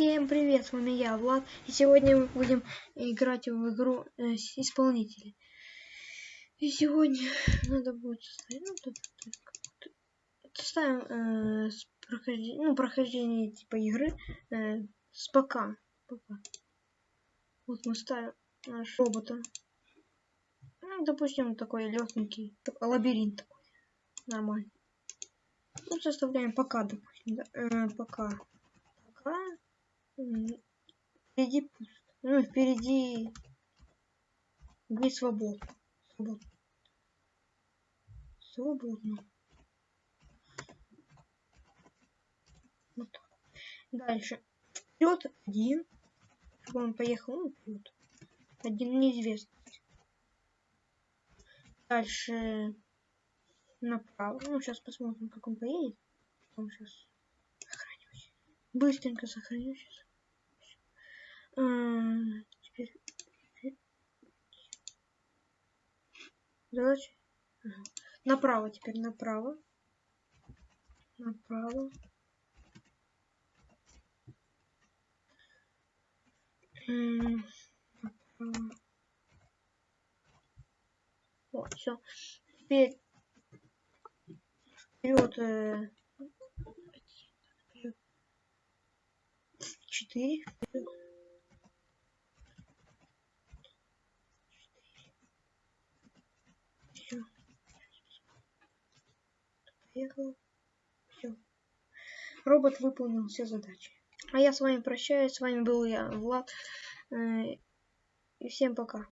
Всем привет, с вами я, Влад, и сегодня мы будем играть в игру э, исполнители. И сегодня надо будет составить, ну, тут, тут, составим э, прохождение, ну, прохождение типа игры э, с пока, пока. Вот мы ставим наш робота. Ну, допустим, такой легенький, лабиринт такой, нормальный. Ну, составляем пока, допустим, да, э, пока, пока Впереди пусто. Ну, впереди не свободно. Свободно. Свободно. Вот так. Дальше. Вперед один. Чтобы он поехал, ну, вперед. Один неизвестность. Дальше направо. Ну, сейчас посмотрим, как он поедет. Потом сейчас сохранюсь. Быстренько сохранюсь. Теперь... Давайте. Направо теперь, направо. Направо. Направо. Вот, все. Теперь вперед. Э, четыре. Поехал. Все. Робот выполнил все задачи. А я с вами прощаюсь. С вами был я, Влад. Э, и всем пока.